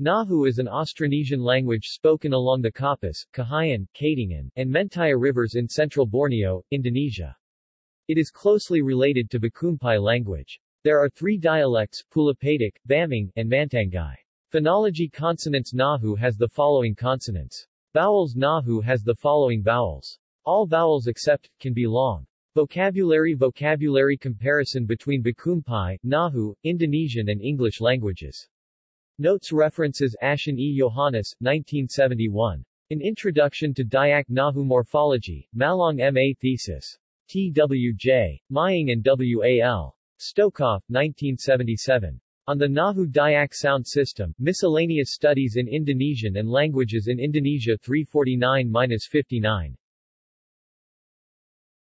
Ngaju is an Austronesian language spoken along the Kapuas, Kahayan, Katingan, and Mentaya rivers in central Borneo, Indonesia. It is closely related to Bakumpai language. There are three dialects, Pulopetak, Baming, and Mantangai. Phonology Consonants Ngaju has the following consonants. Vowels Ngaju has the following vowels. All vowels except, can be long. Vocabulary Vocabulary comparison between Bakumpai, Ngaju, Indonesian and English languages. Notes references Ashen E. Johannes, 1971. An Introduction to Dayak Ngaju Morphology, Malang M.A. Thesis. T.W.J. Mihing and W.A.L. Stokhof, 1977. On the Ngaju Dayak Sound System, Miscellaneous Studies in Indonesian and Languages in Indonesia 349-59.